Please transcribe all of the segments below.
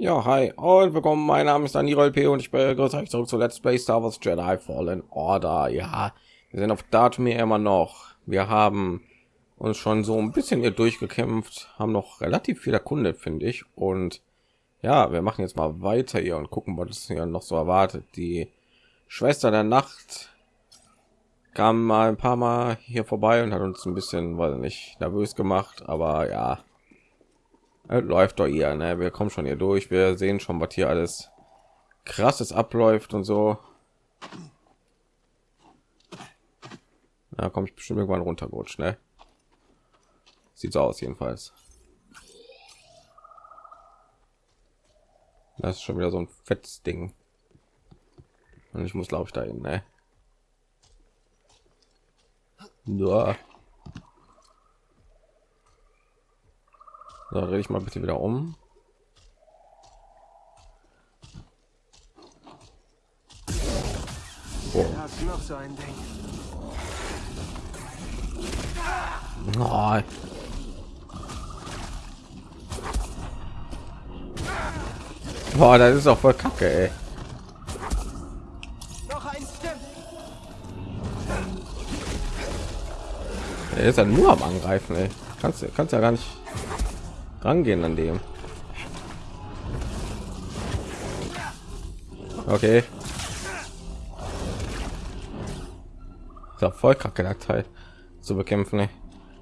Ja, hi und willkommen. Mein Name ist Daniel P. und ich begrüße euch zurück zu Let's Play Star Wars Jedi Fallen Order. Ja, wir sind auf Datumir immer noch. Wir haben uns schon so ein bisschen hier durchgekämpft, haben noch relativ viel erkundet, finde ich. Und ja, wir machen jetzt mal weiter hier und gucken, was hier noch so erwartet. Die Schwester der Nacht kam mal ein paar Mal hier vorbei und hat uns ein bisschen, weil nicht nervös gemacht, aber ja, läuft doch hier, ne? Wir kommen schon hier durch. Wir sehen schon, was hier alles krasses abläuft und so. Da komme ich bestimmt irgendwann runtergerutscht, ne? Sieht so aus jedenfalls. Das ist schon wieder so ein fettes Ding. Und ich muss, glaube ich, dahin, ne? Ja. So, drehe ich mal bitte wieder um. Oh. Oh. Boah, das ist auch voll kacke, ey. Er ist ja nur am Angreifen, ey. Kannst, kannst ja gar nicht rangehen an dem. Okay. Ist ja voll kacke der Teil zu bekämpfen. Ne?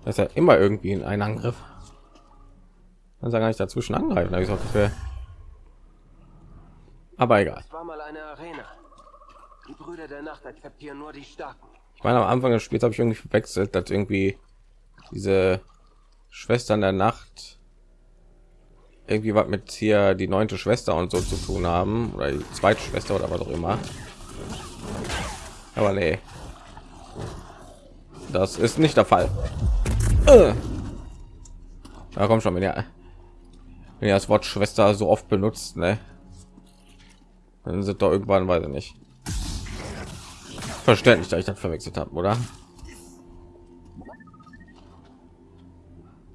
Das ist ja immer irgendwie in einen Angriff. Sagt gar nicht dazwischen angreifen, habe ich auch Gefühl. Aber egal. war mal eine Arena. Die Brüder der Nacht akzeptieren nur die Starken. Ich meine, am Anfang des Spiels habe ich irgendwie verwechselt, dass irgendwie diese Schwestern der Nacht irgendwie was mit hier die neunte Schwester und so zu tun haben oder die zweite Schwester oder was auch immer. Aber nee, das ist nicht der Fall. Äh. Da kommt schon, wenn ihr, wenn ihr das Wort Schwester so oft benutzt, ne? Dann sind doch irgendwann, weiß ich nicht. Verständlich, dass ich das verwechselt habe, oder?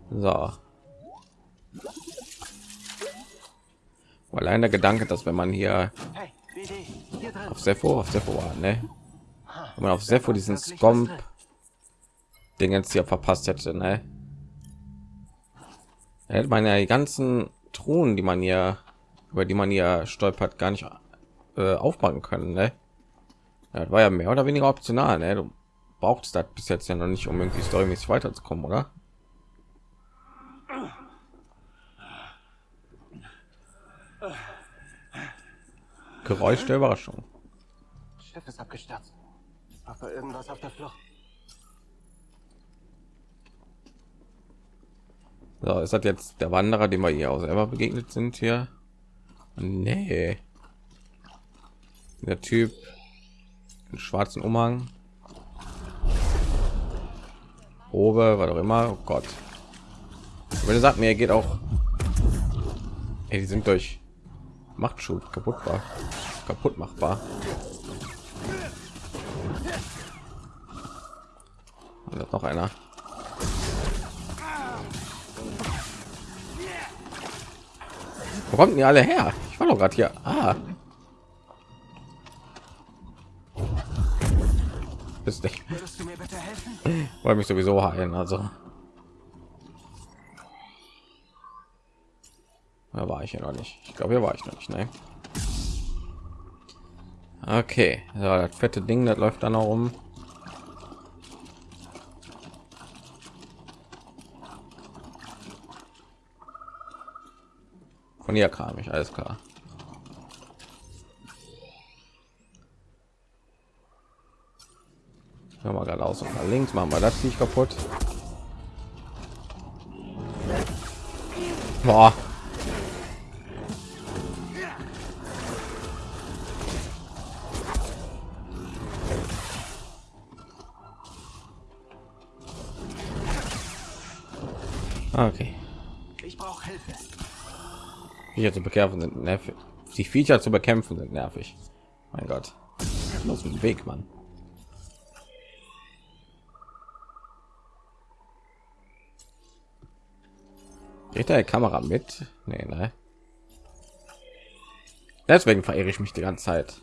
So. Allein der Gedanke, dass wenn man hier auf Sepho, auf Sepho war, ne? Wenn man auf Sepho diesen Scomp den jetzt hier verpasst hätte, ne? hätte man ja die ganzen Truhen, die man hier über die man hier stolpert, gar nicht äh, aufmachen können, ne? Das war ja mehr oder weniger optional, ne? Du brauchst das bis jetzt ja noch nicht, um irgendwie storymäßig weiterzukommen, oder? Geräusch der Überraschung. Schiff ist abgestürzt. Aber irgendwas auf der Flucht. So, ist das jetzt der Wanderer, dem wir hier auch selber begegnet sind hier? Nee. Der Typ in schwarzen Umhang. Obe, was auch immer. Oh Gott. Wenn er sagt mir, er geht auch. Ey, die sind durch Machtschub kaputt war. Kaputt machbar. Und noch einer. Wo kommen die alle her? Ich war doch gerade hier. Ah. Bist nicht. Wollte mich sowieso heilen, also. Da war ich ja noch nicht. Ich glaube, hier war ich noch nicht. Ne? Okay, so, das fette Ding, das läuft dann auch um. Von hier kam ich, alles klar. Ja, mal geradeaus und nach links machen wir das nicht kaputt. Boah. Viecher zu bekämpfen sind nervig. Die Viecher zu bekämpfen sind nervig. Mein Gott. Aus dem Weg, Mann. Geht der Kamera mit? Nee, ne? Deswegen verehre ich mich die ganze Zeit.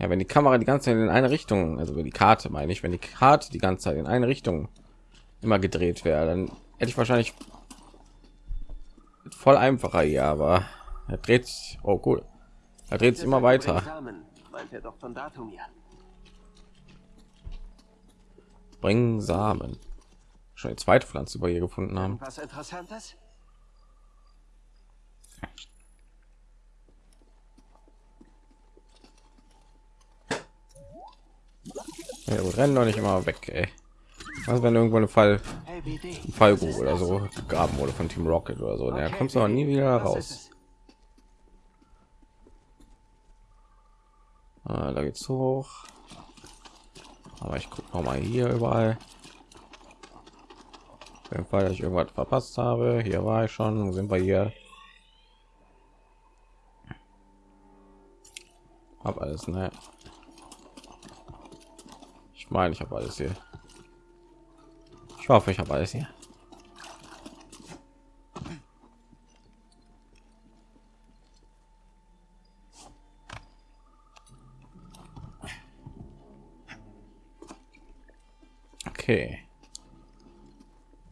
Ja, wenn die Kamera die ganze Zeit in eine Richtung, also wenn die Karte meine ich, wenn die Karte die ganze Zeit in eine Richtung immer gedreht wäre, dann hätte ich wahrscheinlich voll einfacher hier, aber er dreht sich. Oh cool, er dreht sich immer weiter. Bringen Samen. Schon die zweite Pflanze über hier gefunden haben. Was interessantes? Ja, rennen doch nicht immer weg, ey. Was wenn irgendwo eine Fall ein Fallgrube oder so gegraben wurde von Team Rocket oder so, der kommt aber nie wieder raus. Ah, da geht's hoch. Aber ich gucke noch mal hier überall. Im Fall, dass ich irgendwas verpasst habe. Hier war ich schon. Sind wir hier? Hab alles, ne? Ich meine, ich habe alles hier. Ich hoffe, ich habe alles hier. Okay.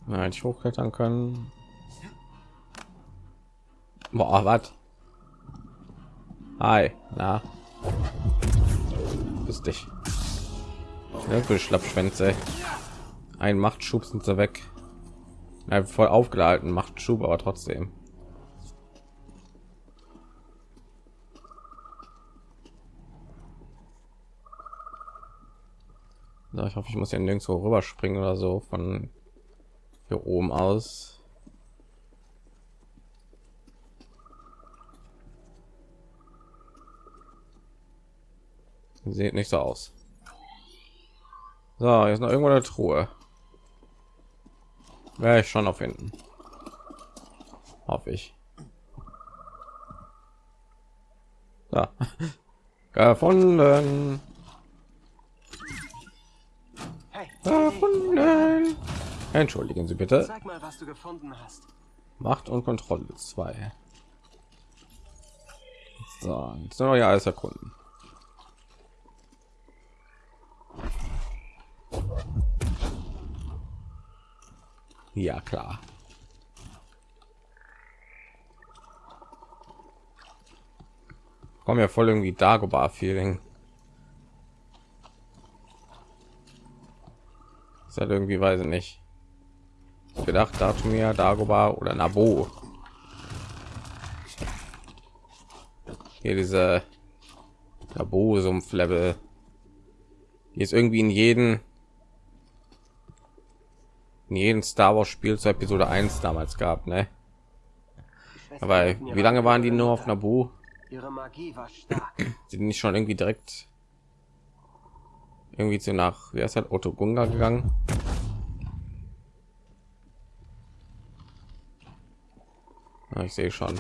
Nein, ich hochklettern können. Boah, was? Hi, na. Bist dich. Für Schlappschwänze. Ein Machtschub sind sie weg. Ja, voll aufgeladen, macht Schub, aber trotzdem. Ja, ich hoffe, ich muss ja nirgendwo rüberspringen oder so von hier oben aus. Sieht nicht so aus. So, jetzt noch irgendwo eine Truhe. Wäre ich schon auf hinten. Hoffe ich. Ja. Gefunden. Gefunden. Entschuldigen Sie bitte. Sag mal, was du gefunden hast. Macht und Kontrolle 2. So, jetzt noch ja alles erkunden. Ja, klar. Kommen ja voll irgendwie Dagobah Feeling. Ist halt irgendwie weiß ich nicht. Gedacht, Datumir, Dagobah oder Nabo. Hier diese Nabo Sumpf Level. Die ist irgendwie in jeden in jedem Star Wars Spiel zur Episode 1 damals gab, ne? Aber wie lange waren die nur auf Nabu? Ihre Magie war stark. Sind nicht schon irgendwie direkt irgendwie zu nach, wie heißt halt Otto Gunga gegangen? Ja, ich sehe schon.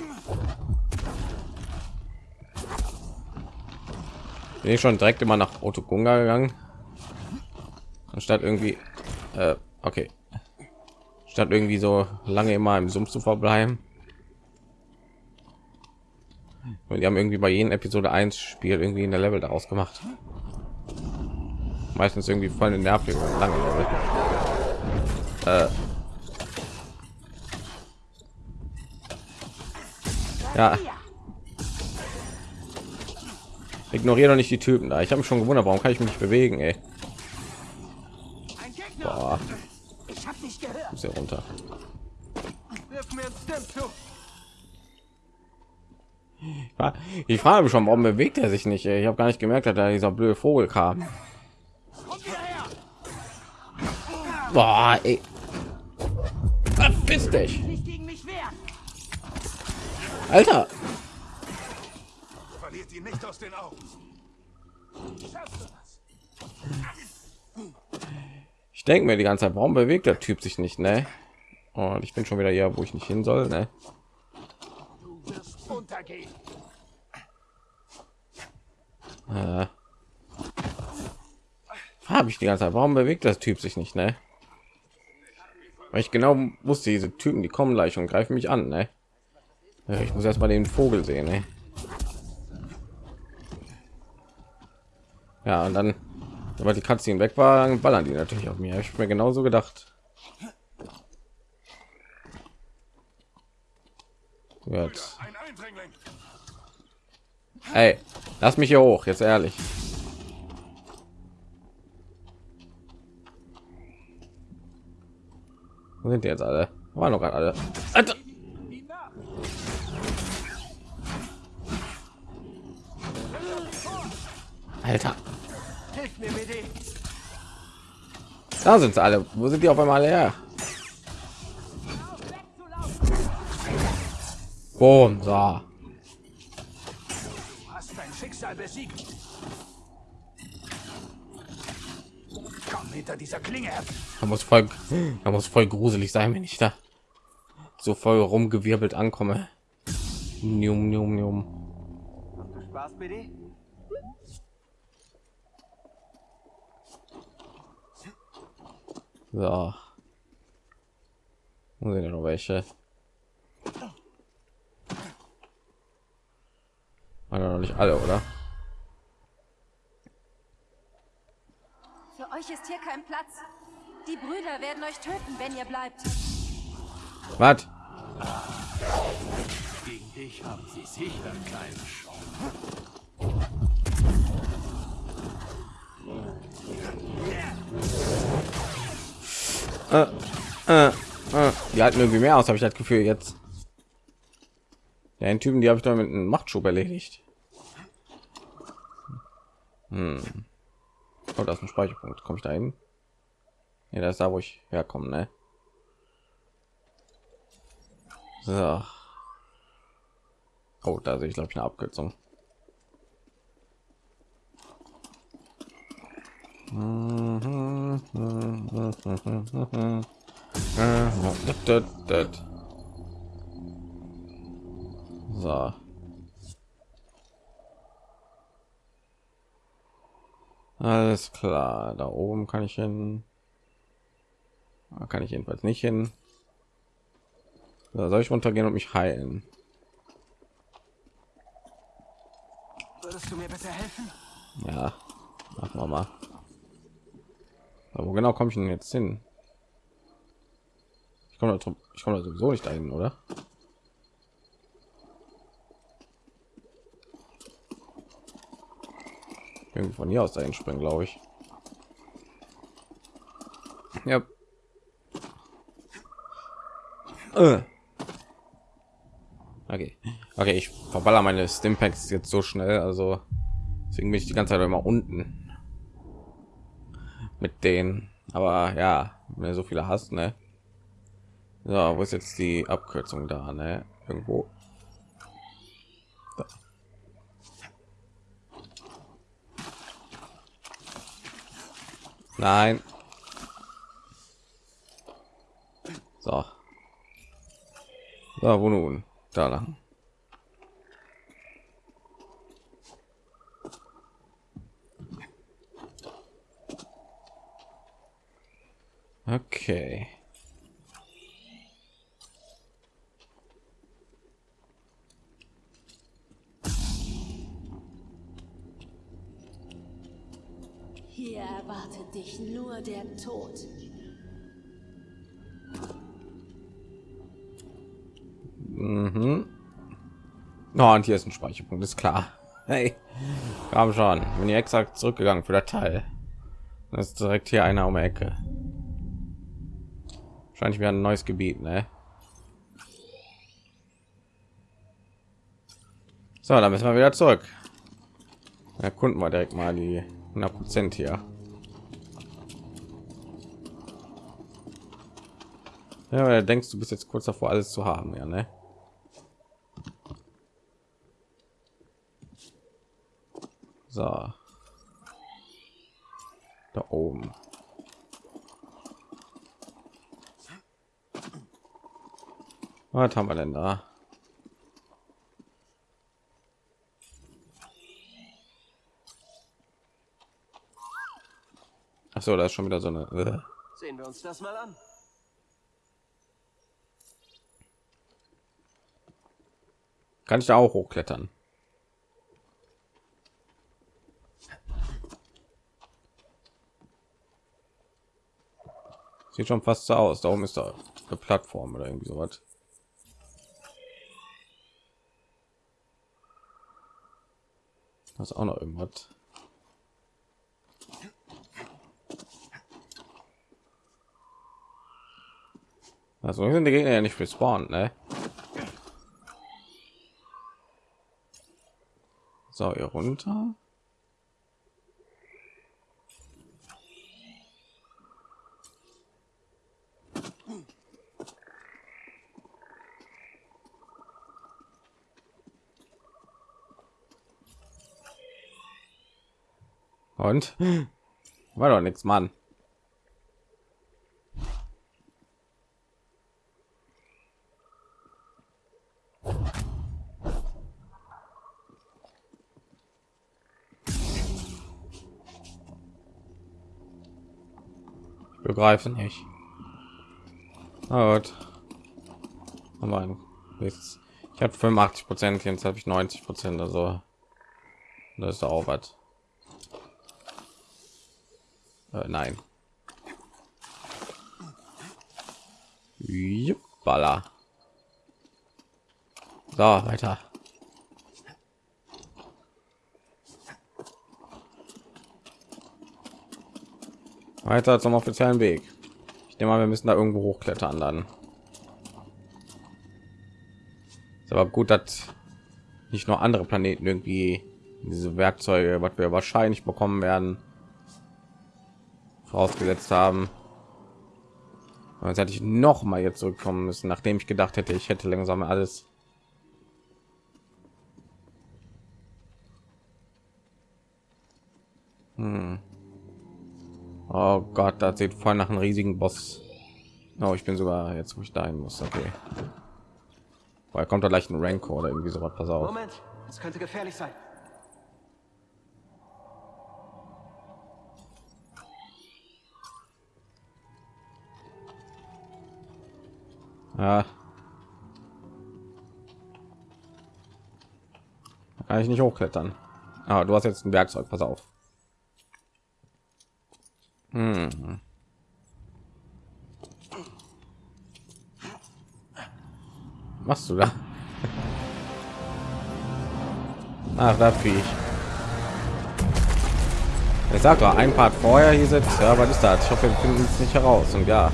Bin ich schon direkt immer nach Otto Gunga gegangen? Anstatt irgendwie, äh, okay statt irgendwie so lange immer im Sumpf zu verbleiben. Und die haben irgendwie bei jedem Episode 1 Spiel irgendwie in der Level daraus gemacht. Meistens irgendwie voll eine nervige lange Level. Äh. Ja. Ignoriere doch nicht die Typen da. Ich habe mich schon gewundert, warum kann ich mich bewegen, ey. Muss ja runter. Ich frage mich schon, warum bewegt er sich nicht? Ich habe gar nicht gemerkt, dass da dieser blöde Vogel kam. Boah, ey. Verpiss dich. Alter. Verliert ihn nicht aus den Augen. Denke mir die ganze Zeit, warum bewegt der Typ sich nicht, ne? Und ich bin schon wieder hier, wo ich nicht hin soll, ne? Äh, habe ich die ganze Zeit. Warum bewegt das Typ sich nicht, ne? Weil ich genau wusste, diese Typen, die kommen gleich und greifen mich an, ne? Ja, ich muss erst mal den Vogel sehen. Ey. Ja, und dann, weil die Katze weg war, ballern die natürlich auf mir. Ich mir genauso gedacht. Jetzt. Hey, lass mich hier hoch, jetzt ehrlich. Wo sind die jetzt alle? Waren noch alle. Alter. Alter. Da sind sie alle. Wo sind die auf einmal her? Boom, so. hast dein Schicksal besiegt. Komm hinter dieser Klinge. Da muss voll, da muss voll gruselig sein, wenn ich da so voll rumgewirbelt ankomme. Njum. Hast du Spaß, BD? So. Wo sind noch welche? Alle noch nicht alle, oder? Für euch ist hier kein Platz. Die Brüder werden euch töten, wenn ihr bleibt. Was? Gegen dich haben sie sicher keine Chance. Äh, äh. Die halten irgendwie mehr aus, habe ich das Gefühl jetzt. Ja, den Typen, die habe ich doch mit einem Machtschub erledigt. Hm. Oh, da ist ein Speicherpunkt. Komme ich da hin? Ja, das ist da, wo ich herkomme, ne? So. Oh, da sehe ich glaube ich eine Abkürzung. So. Alles klar, da oben kann ich hin. Da kann ich jedenfalls nicht hin. So, soll ich runtergehen und mich heilen? Würdest du mir bitte helfen? Ja, machen wir mal. Aber wo genau komme ich denn jetzt hin? Ich komme ich komme sowieso nicht dahin, oder? Irgendwie von hier aus dahin springen, glaube ich. Ja. Äh. Okay. Okay, ich verballer meine Stimpacks jetzt so schnell, also deswegen bin ich die ganze Zeit immer unten mit denen. Aber ja, wenn so viele hast, ne? So, wo ist jetzt die Abkürzung da, ne? Irgendwo. Nein. So. So, wo nun? Da lang. Okay. Hier erwartet dich nur der Tod. Mhm. Oh, und hier ist ein Speicherpunkt, ist klar. Hey, kam schon. Bin ich exakt zurückgegangen für der Teil. Das ist direkt hier einer um die Ecke. Wahrscheinlich wieder ein neues Gebiet, ne? So, dann müssen wir wieder zurück. Erkunden wir direkt mal die 100 Prozent hier. Ja, denkst du bist jetzt kurz davor, alles zu haben, ja, ne? So. Da oben. Was haben wir denn da? Ach so, da ist schon wieder so eine. Äh. Sehen wir uns das mal an. Kann ich da auch hochklettern? Sieht schon fast so aus. Darum ist da eine Plattform oder irgendwie sowas. Das auch noch irgendwas. Also sind die Gegner ja nicht respawnen, ne? So, hier runter. Und war doch nichts, Mann. Ich begreife nicht. Na gut. Ich habe 85 Prozent, jetzt habe ich 90 Prozent, also das ist auch was. Äh, nein. Baller. So, weiter. Weiter zum offiziellen Weg. Ich nehme mal, wir müssen da irgendwo hochklettern dann. Ist aber gut, dass nicht nur andere Planeten irgendwie diese Werkzeuge, was wir wahrscheinlich bekommen werden, vorausgesetzt haben. Jetzt hätte ich noch mal jetzt zurückkommen müssen, nachdem ich gedacht hätte, ich hätte langsam alles. Hm. Oh Gott, das sieht voll nach einem riesigen Boss. Oh, ich bin sogar jetzt, wo ich dahin muss. Okay. Weil kommt da gleich ein Rank oder irgendwie so was. Pass auf. Moment, es könnte gefährlich sein. Ja. Da kann ich nicht hochklettern. Aber du hast jetzt ein Werkzeug, pass auf. Hm. Machst du da? Ach, da Viech. Ich sag doch, ein Part vorher hier sitzt, ja, was ist das? Ich hoffe, wir finden es nicht heraus. Und ja,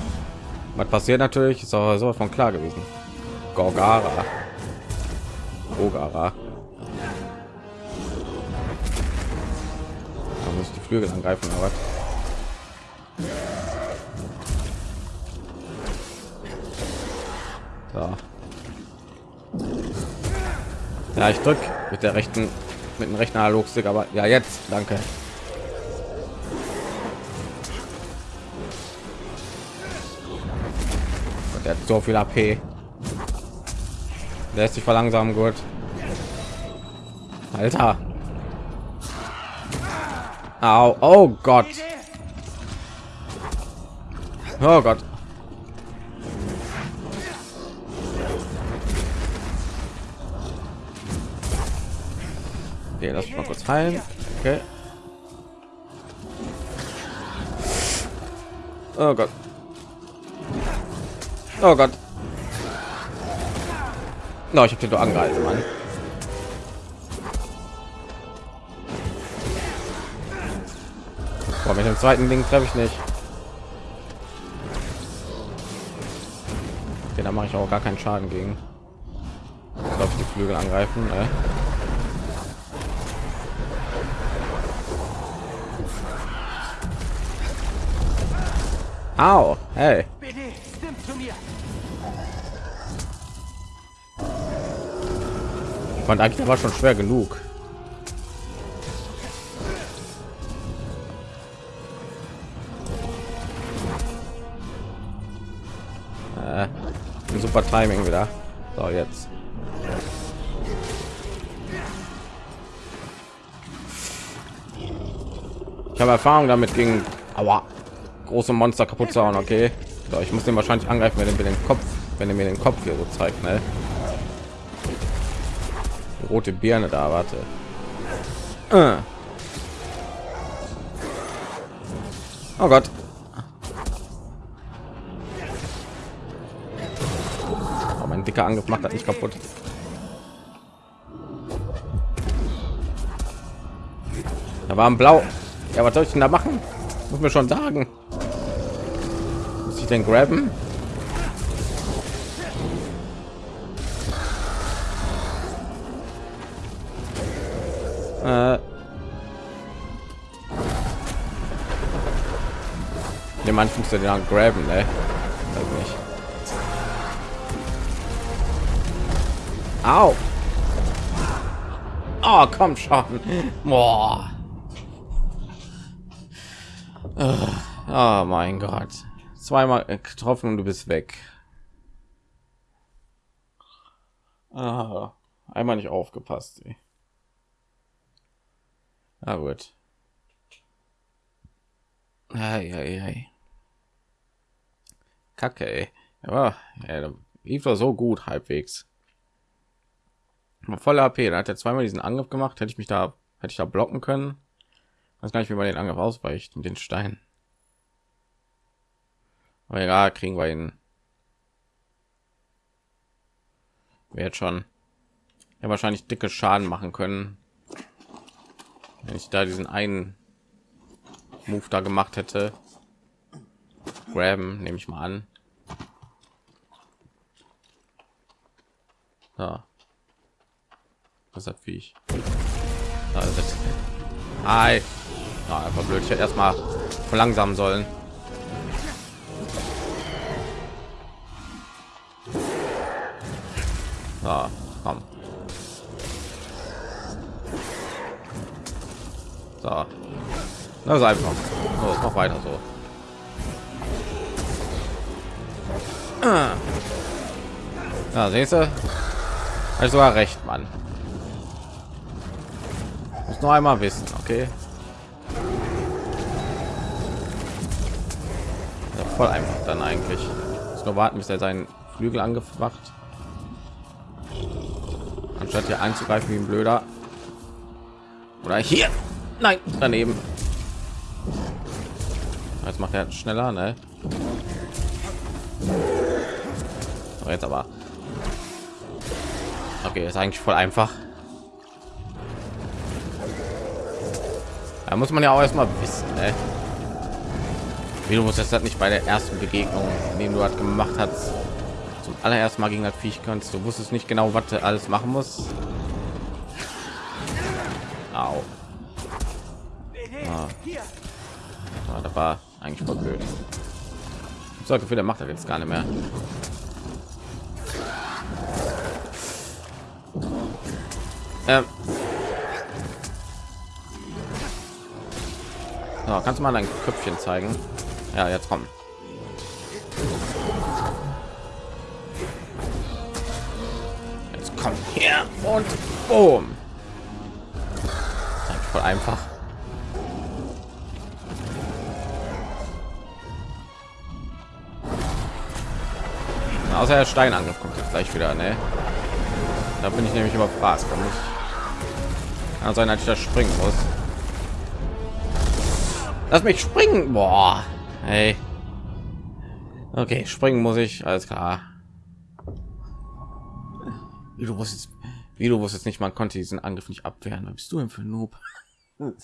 was passiert natürlich, ist auch so von klar gewesen. Gorgara. Ogara. Da muss ich die Flügel angreifen, aber so. Ja, ich drück mit der rechten, mit dem rechten Analogstick, aber ja jetzt, danke. Der hat so viel AP. Lässt sich verlangsamen gut. Alter. Au, oh Gott. Oh Gott. Okay, lass mich mal kurz heilen. Okay. Oh Gott. Oh Gott. No, ich habe den doch angehalten, Mann. Boah, mit dem zweiten Ding treffe ich nicht. Okay, da mache ich auch gar keinen Schaden gegen. Ich glaube, die Flügel angreifen. Äh. Au, hey. Fand eigentlich war schon schwer genug. Äh, super Timing wieder. So jetzt. Ich habe Erfahrung damit gegen aber große Monster kaputt zu hauen. Okay, so, ich muss den wahrscheinlich angreifen, wenn er mir den Kopf, wenn er mir den Kopf hier so zeigt. Ne? Rote Birne da, warte. Äh. Oh Gott. Oh, mein dicker Angriff macht das nicht kaputt. Da war ein Blau. Ja, was soll ich denn da machen? Muss mir schon sagen. Muss ich denn graben? Äh. Ne, man muss den dann graben, ne? Weiß nicht. Au! Oh, komm schon. Boah. Oh mein Gott. Zweimal getroffen und du bist weg. Ah, einmal nicht aufgepasst. Ey. Na gut. Ei, ei, ei. Kacke, ey. Ja, ja, lief doch so gut halbwegs. Voller AP, da hat er zweimal diesen Angriff gemacht, hätte ich mich da hätte ich da blocken können. Weiß gar nicht, wie man den Angriff ausweicht mit den Steinen. Aber ja, kriegen wir ihn. Wird schon ja wahrscheinlich dicke Schaden machen können, wenn ich da diesen einen Move da gemacht hätte. Graben nehme ich mal an. Ja. Was hat wie ich? Also, Hi. Ja, einfach blöd. Ich hätte erstmal verlangsamen sollen. Ja, komm. So. Das ist einfach. So, noch weiter so. Ja, siehst du? Also war recht, Mann. Muss noch einmal wissen, okay? Ja, voll einfach dann eigentlich. Muss nur warten, bis er seinen Flügel angefacht. Anstatt hier einzugreifen wie ein Blöder. Oder hier. Nein, daneben. Jetzt macht er schneller, ne? Jetzt aber. Okay, ist eigentlich voll einfach. Da muss man ja auch erstmal wissen, ne? Wie du musst das nicht bei der ersten Begegnung, den du hat gemacht hast, zum allerersten Mal gegen das Viech kannst. Du wusstest nicht genau, was du alles machen muss. Au. Ah. Ja, das war eigentlich voll blöd. Ich sage der macht er jetzt gar nicht mehr. Ähm. So, kannst du mal dein Köpfchen zeigen? Ja, jetzt kommen. Jetzt kommt her und boom. Voll einfach. Außer der Steinangriff kommt jetzt gleich wieder, ne? Da bin ich nämlich überfragt. Da muss kann sein, dass ich da springen muss. Lass mich springen. Boah. Hey. Okay, springen muss ich. Alles klar. Wie du wusstest, wie du wusstest nicht, man konnte diesen Angriff nicht abwehren. Was bist du denn für Noob?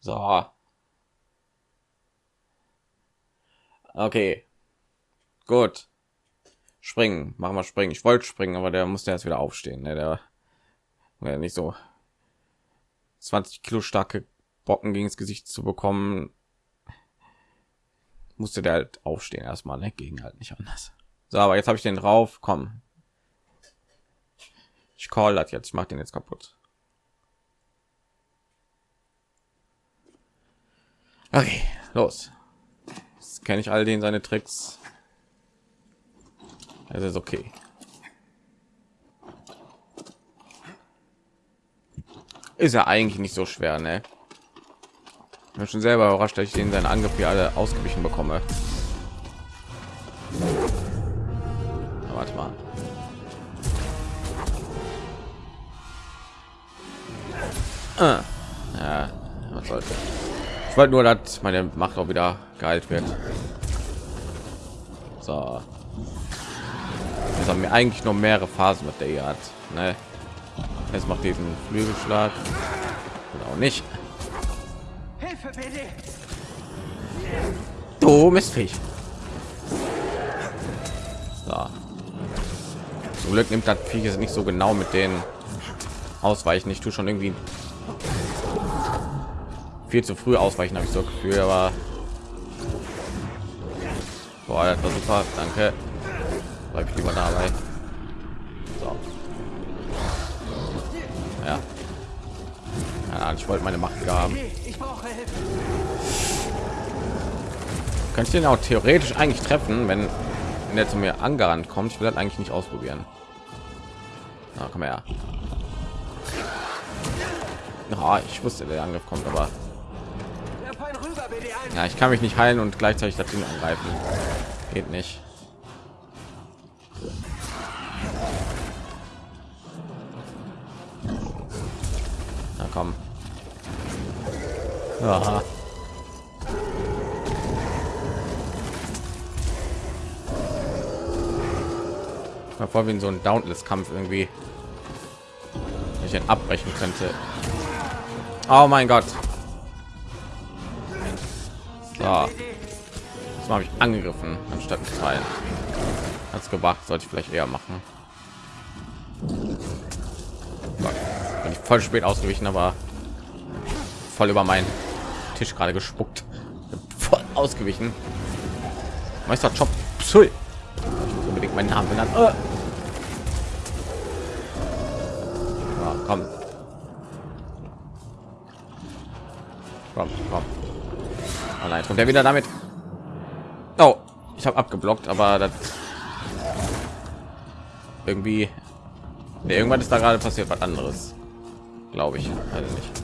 So. Okay. Gut. Springen. Machen wir springen. Ich wollte springen, aber der musste jetzt wieder aufstehen. Ne? Der ja, nicht so 20 Kilo starke Bocken gegen das Gesicht zu bekommen, musste der halt aufstehen erstmal, ne? Gegen halt nicht anders. So, aber jetzt habe ich den drauf. Komm. Ich call das jetzt. Ich mach den jetzt kaputt. Okay, los. Jetzt kenne ich all den seine Tricks. Es ist okay. Ist ja eigentlich nicht so schwer, ne? Ich bin schon selber überrascht, dass ich den seinen Angriff hier alle ausgewichen bekomme. Na, warte mal. Ah. Ja, was sollte. Ich wollte nur, dass meine Macht auch wieder geheilt wird. So. Jetzt haben wir eigentlich noch mehrere Phasen, mit der ihr hat. Ne? Jetzt macht diesen Flügelschlag. Oder auch nicht. Hilfe, BD! Du Mistviech. So. Zum Glück nimmt das Viech es nicht so genau mit den Ausweichen. Ich tue schon irgendwie viel zu früh ausweichen, habe ich so Gefühl, aber Boah, das war super. Danke. Bleib ich lieber dabei. So. Ja. Ja, ich wollte meine Macht haben. Könnte ich den auch theoretisch eigentlich treffen, wenn, wenn er zu mir angerannt kommt. Ich will das eigentlich nicht ausprobieren. Na, komm her. Ja, ich wusste, der Angriff kommt, aber ja, ich kann mich nicht heilen und gleichzeitig das Ding angreifen. Geht nicht. Aha. Mal vor wie in so ein Dauntless-Kampf irgendwie. Ich ihn abbrechen könnte. Oh mein Gott. So. Das habe ich angegriffen, anstatt mit Teilen. Hat's gebracht, sollte ich vielleicht eher machen. Bin ich voll spät ausgewichen, aber voll über meinen Tisch gerade gespuckt. Voll ausgewichen. Meister Chop. Psui. Ich unbedingt meinen Namen benannt. Äh. Ja, komm. Komm, komm. Oh nein, kommt er wieder damit. Oh, ich habe abgeblockt, aber das irgendwie nee, irgendwann ist da gerade passiert was anderes, glaube ich, also nicht.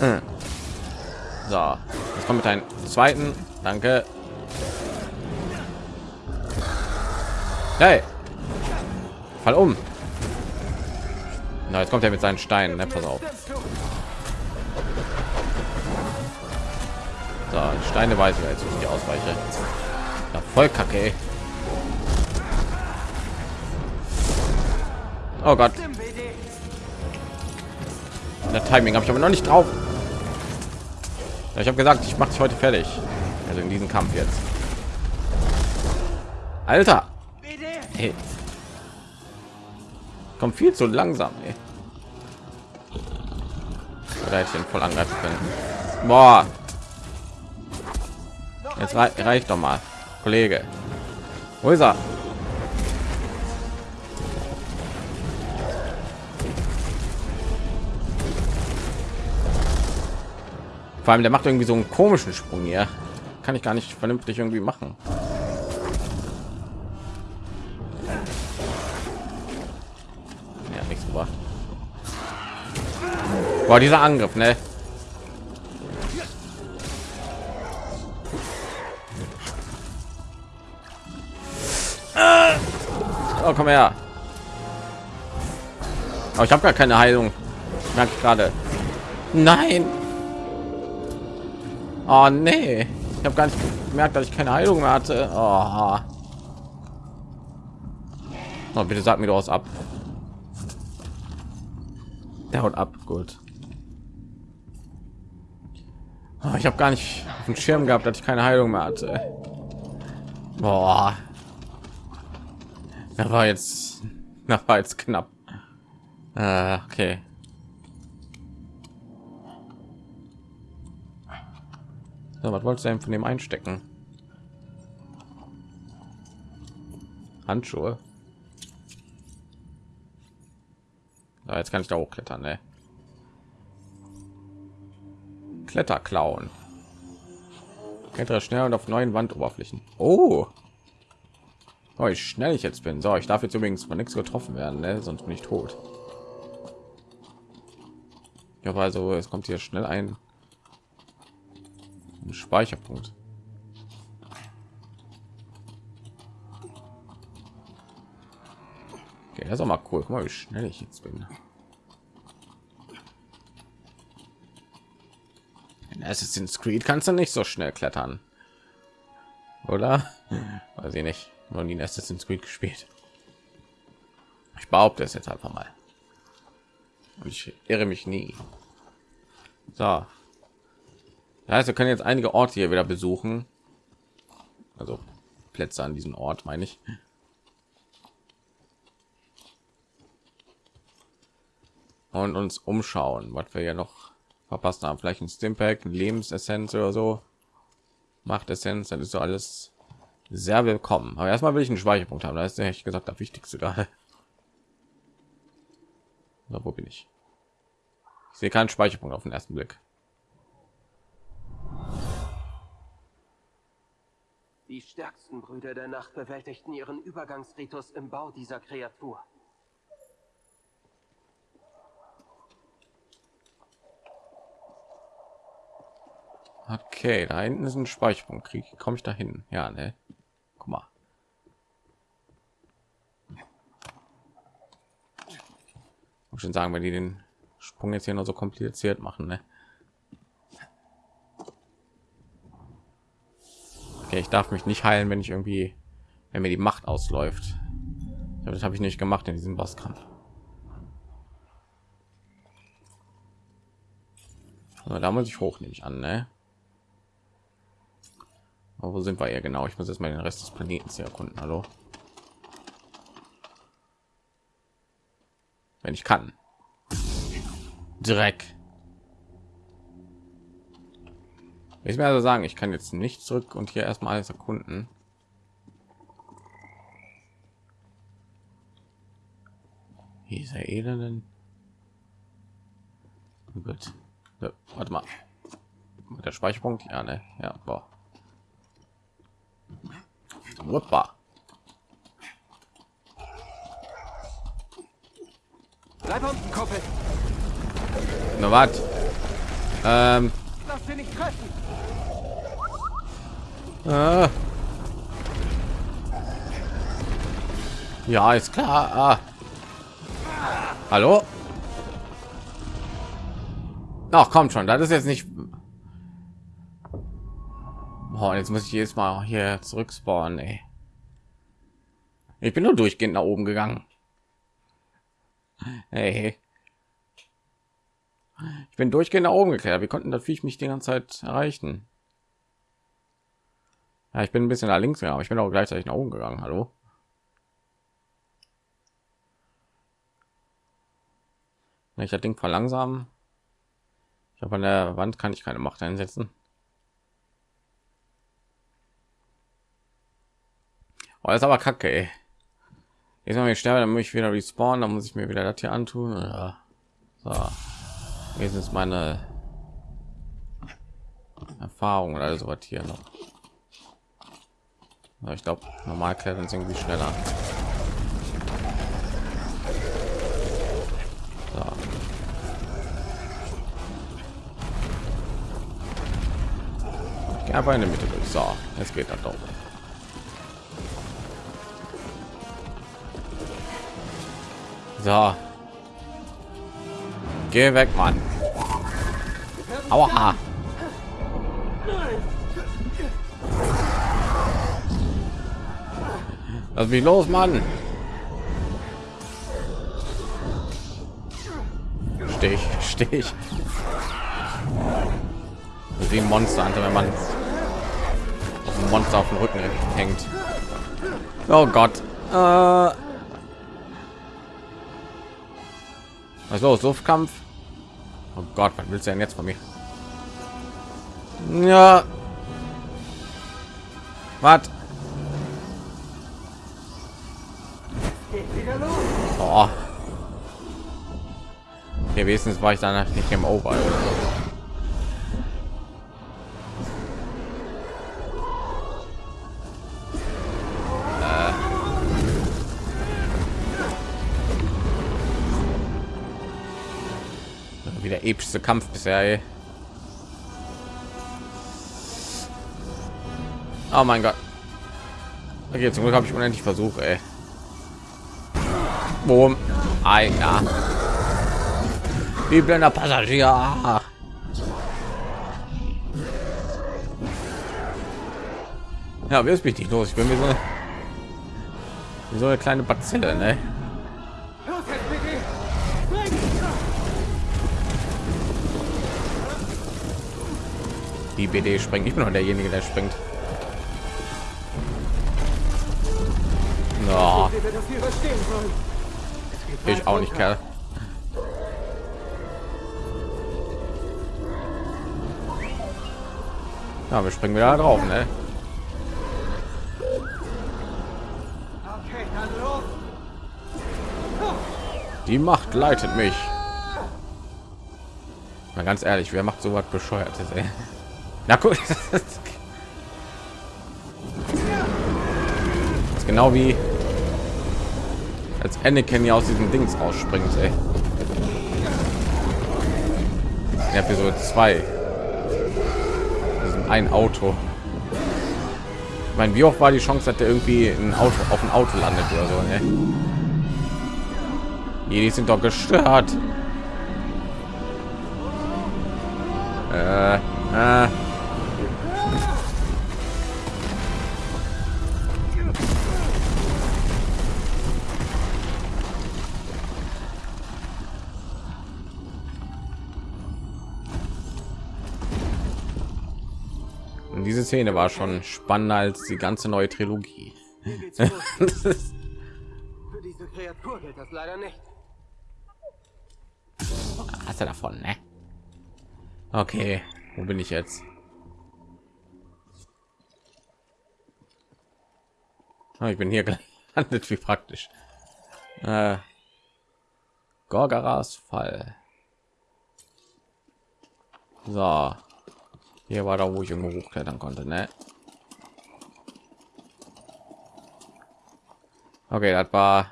Hm. So, jetzt kommt mit einem zweiten. Danke. Hey, fall um. Na, jetzt kommt er mit seinen Steinen. Ne? Pass auf. So, Steine weiß ich jetzt, wie ich die ausweiche. Ja, voll kacke. Ey. Oh Gott. Der Timing habe ich aber noch nicht drauf. Ja, ich habe gesagt, ich mache dich heute fertig. Also in diesem Kampf jetzt. Alter. Hey. Kommt viel zu langsam. Ey. Oder hätte ich ihn voll angreifen können. Boah. Jetzt rei reicht doch mal, Kollege. Wo ist er? Vor allem, der macht irgendwie so einen komischen Sprung hier. Kann ich gar nicht vernünftig irgendwie machen. Ja, nichts gebracht. Boah, dieser Angriff, ne? Oh, komm her. Aber ich habe gar keine Heilung. Gerade. Nein. Oh nee. Ich habe gar nicht gemerkt, dass ich keine Heilung mehr hatte. Oh. Oh, bitte sag mir doch was ab. Der haut ab. Gut. Oh, ich habe gar nicht auf dem Schirm gehabt, dass ich keine Heilung mehr hatte. Boah. Da war jetzt, da war jetzt knapp. Äh, okay. So, was wolltest du denn von dem einstecken? Handschuhe. Ja, jetzt kann ich da hochklettern, ne? Kletterklauen. Klettere schnell und auf neuen Wandoberflächen. Oh, Oh, wie schnell ich jetzt bin. So, ich darf jetzt übrigens von nichts getroffen werden, ne? sonst bin ich tot. Ja, also es kommt hier schnell ein Speicherpunkt. Okay, das ist auch mal cool. Guck mal, wie schnell ich jetzt bin. In Assassin's Creed kannst du nicht so schnell klettern. Oder? Weiß ich nicht. Noch nie in Assassin's Creed gespielt. Ich behaupte es jetzt einfach mal. Und ich irre mich nie. So. Das heißt, wir können jetzt einige Orte hier wieder besuchen. Also Plätze an diesem Ort, meine ich. Und uns umschauen, was wir ja noch verpasst haben. Vielleicht ein Stimpack, ein Lebensessenz oder so. Macht Essenz, das ist so alles sehr willkommen. Aber erstmal will ich einen Speicherpunkt haben. Da ist ehrlich gesagt der wichtigste gerade. So, wo bin ich? Ich sehe keinen Speicherpunkt auf den ersten Blick. Die stärksten Brüder der Nacht bewältigten ihren Übergangsritus im Bau dieser Kreatur. Okay, da hinten ist ein Speicherpunkt. Krieg komme ich da hin? Ja, ne? Guck mal. Muss schon sagen, wenn die den Sprung jetzt hier noch so kompliziert machen, ne? Okay, ich darf mich nicht heilen, wenn ich irgendwie, wenn mir die Macht ausläuft. Das habe ich nicht gemacht in diesem Bosskampf. Aber da muss ich hoch, nehme ich an, ne? Aber wo sind wir ja genau? Ich muss jetzt mal den Rest des Planeten erkunden. Hallo. Wenn ich kann. Dreck. Ich mir also sagen, ich kann jetzt nicht zurück und hier erstmal alles erkunden. Dieser elenden. Gut. So, warte mal. Der Speicherpunkt, ja, ne, ja, boah. Hoppa. Bleib unten, Kumpel. Na was? Ähm. Lass dich nicht treffen. Äh. Ja, ist klar. Ah. Hallo? Ach, kommt schon. Das ist jetzt nicht. Boah, jetzt muss ich jetzt mal hier zurück spawnen. Ey. Ich bin nur durchgehend nach oben gegangen. Hey. Ich bin durchgehend nach oben geklärt. Wir konnten das Viech mich die ganze Zeit erreichen. Ja, ich bin ein bisschen nach links gegangen, aber ich bin auch gleichzeitig nach oben gegangen. Hallo. Ich das Ding verlangsamen. Ich habe an der Wand kann ich keine Macht einsetzen. Oh, das ist aber kacke, ey. Jetzt mal ich sterbe, dann muss ich wieder respawnen, dann muss ich mir wieder das hier antun. Ja. So. Jetzt ist meine Erfahrung oder so was hier noch. Ich glaube, normal klettern sie irgendwie schneller. So. Ich einfach in der Mitte durch. So, jetzt geht das doch. So. Geh weg, Mann. Aua. Lass mich los, Mann. Stich, stich. Wie ein Monster, wenn man auf ein Monster auf dem Rücken hängt. Oh Gott. Äh Was los? Luftkampf? Oh Gott, was willst du denn jetzt von mir? Ja. Was? Ja, wenigstens war ich dann nicht im Over. Wie der epischste Kampf bisher. Ey. Oh mein Gott. Okay, zum Glück habe ich unendlich Versuche. Ey. Boom. Ja. Wie blender Passagier. Ja, wie ist mich nicht los? Ich bin wie so eine, wie so eine kleine Bazille, ne? Die BD springt. Ich bin noch derjenige, der springt. No. Ich auch nicht, Kerl. Ja, wir springen wieder drauf, ne? Die Macht leitet mich. Mal ganz ehrlich, wer macht so was bescheuertes, ey? Na gut. das ist genau wie als Anakin ja aus diesem Dings ausspringt, ey. In Episode 2. Ein Auto. Ich meine, wie oft war die Chance, dass der irgendwie ein Auto auf ein Auto landet oder so, ne? Die sind doch gestört. Äh, äh. Szene war schon spannender als die ganze neue Trilogie. Für diese Kreatur gilt das leider nicht. hast du davon, ne? Okay, wo bin ich jetzt? Ah, ich bin hier gelandet, wie praktisch. Äh, Gorgaras Fall. So, hier war da, wo ich irgendwo hochklettern konnte, ne? Okay, das war,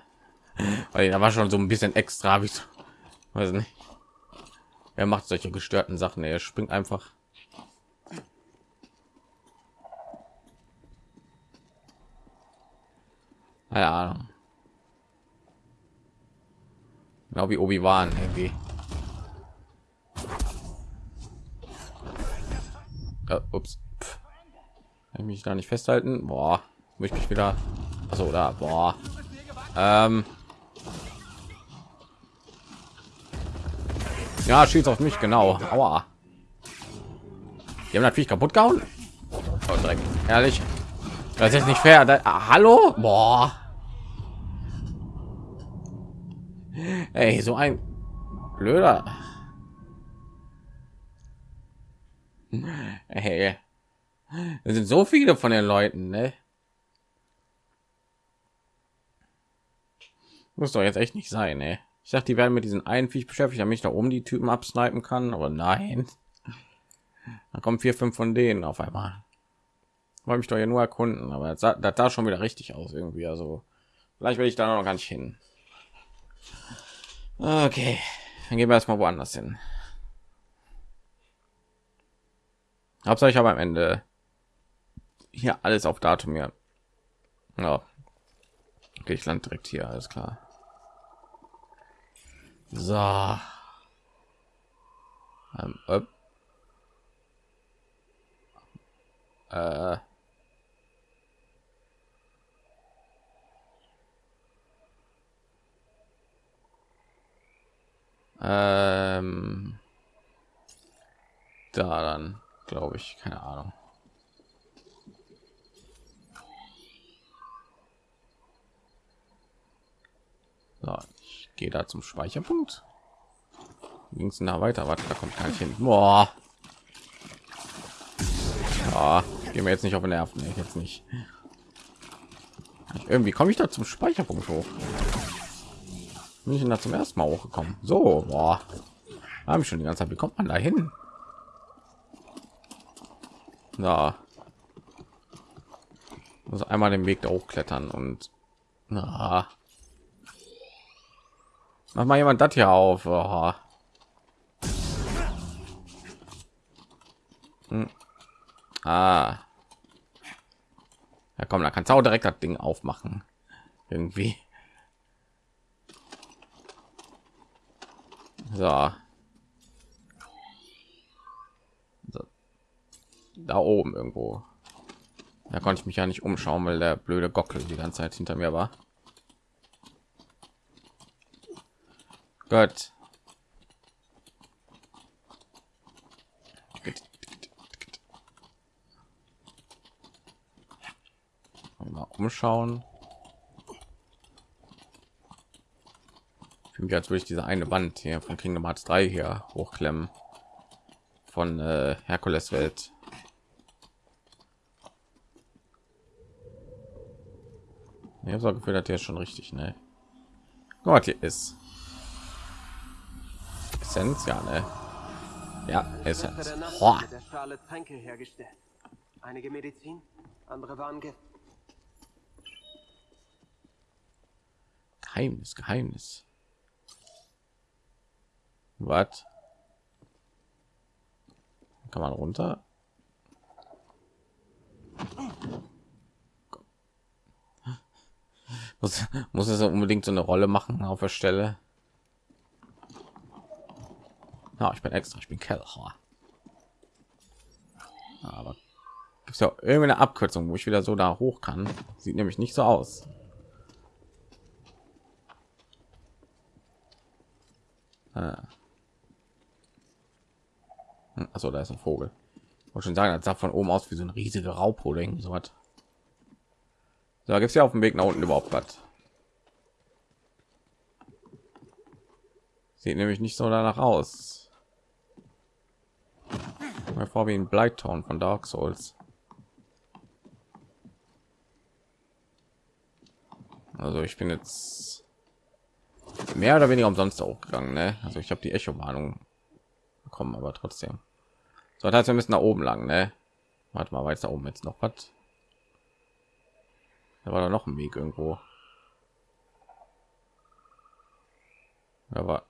weil da war schon so ein bisschen extra, wie so, weiß nicht. Er macht solche gestörten Sachen. Er springt einfach. Keine Ahnung. Genau wie Obi Wan irgendwie. Äh, ups. Pff. Kann ich mich da nicht festhalten? Boah, muss ich mich wieder. Also da, boah. Ähm. Ja, schießt auf mich, genau. Aua. Die haben natürlich kaputt gehauen. Oh, Dreck. Ehrlich. Das ist nicht fair. Da, ah, hallo? Boah. Ey, so ein blöder. Hey. Es sind so viele von den Leuten, ne? Muss doch jetzt echt nicht sein, ne? Ich dachte, die werden mit diesen einen Viech beschäftigt, damit ich da oben die Typen absnipen kann, aber nein. Da kommen vier, fünf von denen auf einmal. Wollte mich doch ja nur erkunden, aber das sah, das sah schon wieder richtig aus irgendwie. Also vielleicht will ich da noch gar nicht hin. Okay, dann gehen wir erstmal woanders hin. Hauptsache ich habe am Ende hier alles auf Datum ja. Ja. Okay, ich land direkt hier, alles klar. So. Ähm, äh. Äh. Ähm. Da dann, glaube ich, keine Ahnung. So, ich gehe da zum Speicherpunkt. Ging es da weiter? Warte, da kommt gar nicht hin. Boah. Ja, gehen wir jetzt nicht auf den Nerven. Nee, jetzt nicht. Irgendwie komme ich da zum Speicherpunkt hoch. Bin ich da zum ersten Mal hochgekommen? So, boah. Habe ich schon die ganze Zeit. Wie kommt man da hin? Na. Also einmal den Weg da hochklettern und na. Mach mal jemand das hier auf. Oh. Hm. Ah. Ja, komm, da kannst du auch direkt das Ding aufmachen. Irgendwie. So. Da oben irgendwo. Da konnte ich mich ja nicht umschauen, weil der blöde Gockel die ganze Zeit hinter mir war. Gott. Mal umschauen. Für als würde ich diese eine Wand hier von Kingdom Hearts 3 hier hochklemmen. Von äh, Herkules Welt. Ich habe so Gefühl, dass der schon richtig, ne? Gott, hier ist. Essenz, ja, ne? Ja, Essenz. Boah. der Schale Tränke hergestellt. Einige Medizin, andere waren Gift. Geheimnis, Geheimnis. Was? Kann man runter? Muss, muss es unbedingt so eine Rolle machen auf der Stelle? Ja, ich bin extra, ich bin Keller. Aber gibt es ja irgendeine Abkürzung, wo ich wieder so da hoch kann? Sieht nämlich nicht so aus. Ah. Also da ist ein Vogel. Ich wollte schon sagen, das sah von oben aus wie so ein riesige Raupe oder irgend so was. Da gibt es ja auf dem Weg nach unten überhaupt was. Sieht nämlich nicht so danach aus. Mal vor wie ein Blighttown von Dark Souls. Also ich bin jetzt mehr oder weniger umsonst aufgegangen. Ne? Also ich habe die Echo-Warnung bekommen, aber trotzdem. So, das heißt, wir müssen nach oben lang, ne? Warte mal, weiter oben jetzt noch was. Da war da noch ein Weg irgendwo. Aber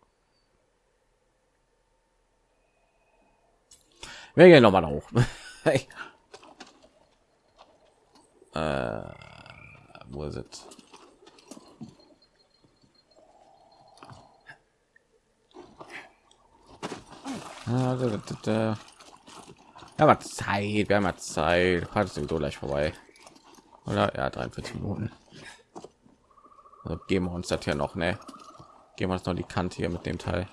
wir gehen noch mal hoch. hey. äh, wo ist es? Ja, aber Zeit, wir haben ja Zeit. Hat sowieso gleich vorbei. Oder ja, 43 Minuten. Also geben wir uns das hier noch, ne? Gehen wir uns noch die Kante hier mit dem Teil.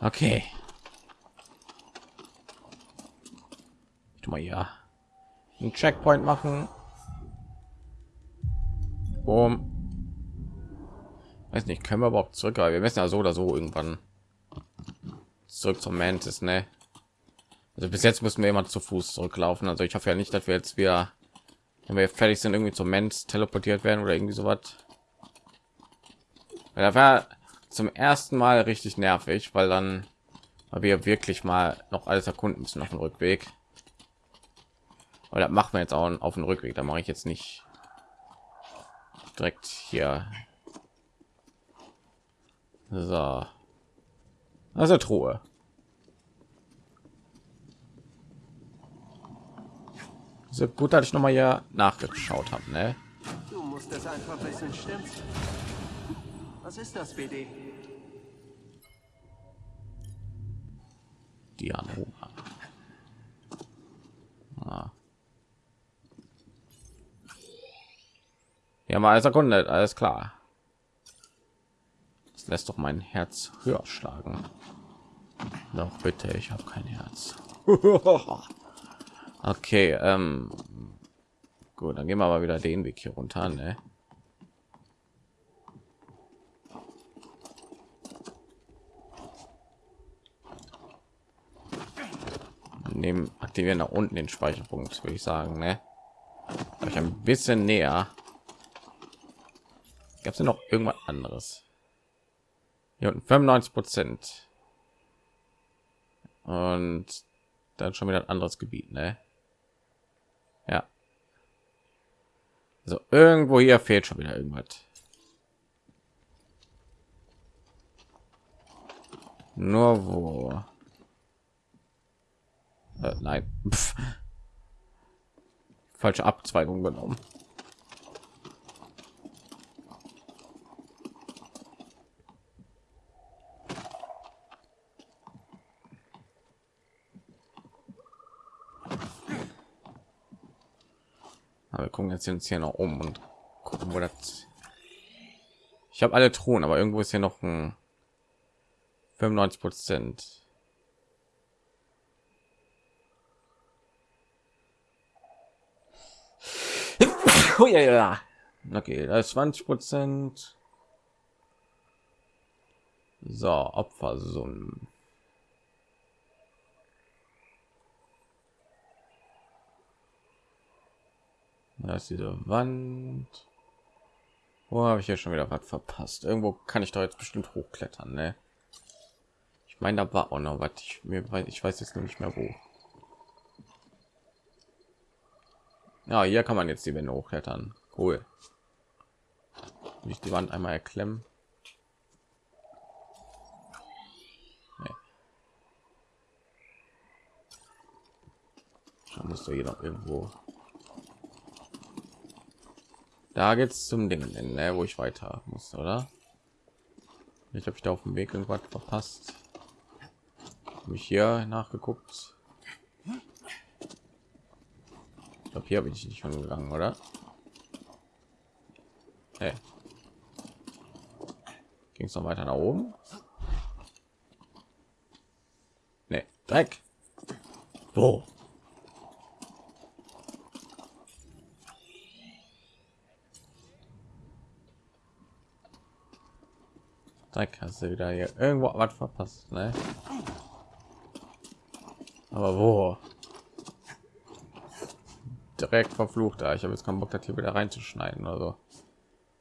Okay. Ich mal ja einen Checkpoint machen. Um, weiß nicht, können wir überhaupt zurück? Aber wir müssen ja so oder so irgendwann zurück zum Mantis, ne? Also bis jetzt müssen wir immer zu Fuß zurücklaufen. Also ich hoffe ja nicht, dass wir jetzt wieder, wenn wir fertig sind, irgendwie zum Mensch teleportiert werden oder irgendwie so was. Da war zum ersten Mal richtig nervig, weil dann weil wir wirklich mal noch alles erkunden müssen auf dem Rückweg. Oder machen wir jetzt auch auf dem Rückweg. Da mache ich jetzt nicht direkt hier. So. Also Truhe. So gut, dass ich noch mal hier nachgeschaut habe, ne? Du musst es einfach wissen, stimmt's? Was ist das, BD? Dianoma. Ah. Ja, mal als Sekunde, alles klar. Das lässt doch mein Herz höher schlagen. Doch bitte, ich habe kein Herz. okay, ähm, gut, dann gehen wir aber wieder den Weg hier runter, ne? nehmen aktivieren nach unten den speicherpunkt würde ich sagen ne? ich ein bisschen näher gab es noch irgendwas anderes hier unten 95 prozent und dann schon wieder ein anderes gebiet ne? ja also irgendwo hier fehlt schon wieder irgendwas nur wo Äh, nein. Pff. Falsche Abzweigung genommen. Aber wir gucken jetzt uns hier noch um und gucken, wo das. Ich habe alle Thronen, aber irgendwo ist hier noch ein 95 Prozent. Oh ja, ja. Okay, da ist 20 Prozent. So, Opfersummen. Da ist diese Wand. Wo habe ich ja schon wieder was verpasst? Irgendwo kann ich doch jetzt bestimmt hochklettern, ne? Ich meine, da war auch noch was. Ich, mir, ich weiß jetzt nicht mehr wo. Ja, hier kann man jetzt die Wände hochklettern. Cool. Nicht die Wand einmal erklemmen. Da du hier noch irgendwo da geht's zum Ding, ne, wo ich weiter muss, oder? Ich habe ich da auf dem Weg irgendwas verpasst. Habe ich hier nachgeguckt. Ich glaube, hier habe ich nicht schon gegangen, oder? Hey. Ging es noch weiter nach oben? Nee, Dreck. Wo? Dreck hast du wieder hier irgendwo was verpasst, ne? Aber wo? Direkt verflucht da. Ich habe jetzt keinen Bock, das hier wieder reinzuschneiden oder so.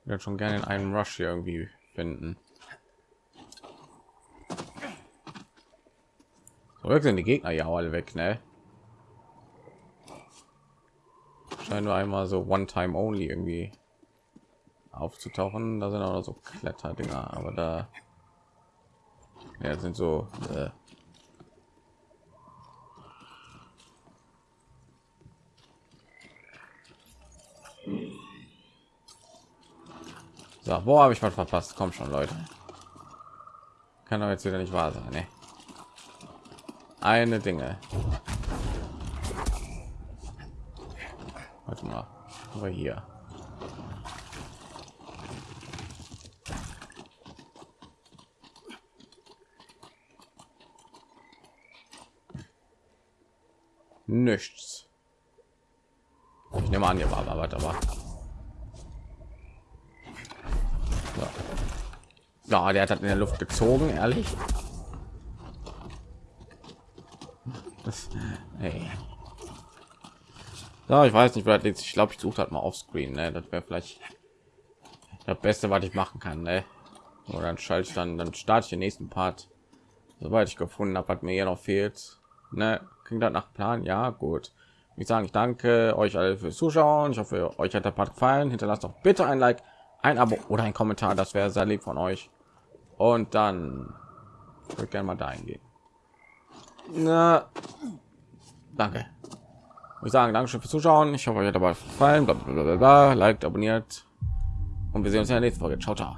Ich würde schon gerne in einem Rush hier irgendwie finden. So, sind die Gegner ja alle weg, ne? Scheint nur einmal so One Time Only irgendwie aufzutauchen. Da sind auch noch so Kletterdinger, aber da ja, sind so äh, So, wo habe ich mal verpasst? Komm schon, Leute. Kann doch jetzt wieder nicht wahr sein. Ne? Eine Dinge. Warte mal. Aber hier. Nichts ich nehme an hier war aber aber ja. ja der hat in der luft gezogen ehrlich hey. ja, ich weiß nicht wer ich glaube ich suche halt mal auf screen ne? das wäre vielleicht das beste was ich machen kann ne? oder dann schalte ich dann dann starte ich den nächsten part soweit ich gefunden habe was mir hier noch fehlt ne? klingt das nach Plan. Ja, gut. Ich sage, ich danke euch alle fürs Zuschauen. Ich hoffe, euch hat der Part gefallen. Hinterlasst doch bitte ein Like, ein Abo oder ein Kommentar. Das wäre sehr lieb von euch. Und dann würde gerne mal dahin gehen. Na, danke. Ich sage Dankeschön fürs Zuschauen. Ich hoffe, euch hat dabei gefallen. Blablabla. Liked, abonniert. Und wir sehen uns in der nächsten Folge. Ciao, ciao.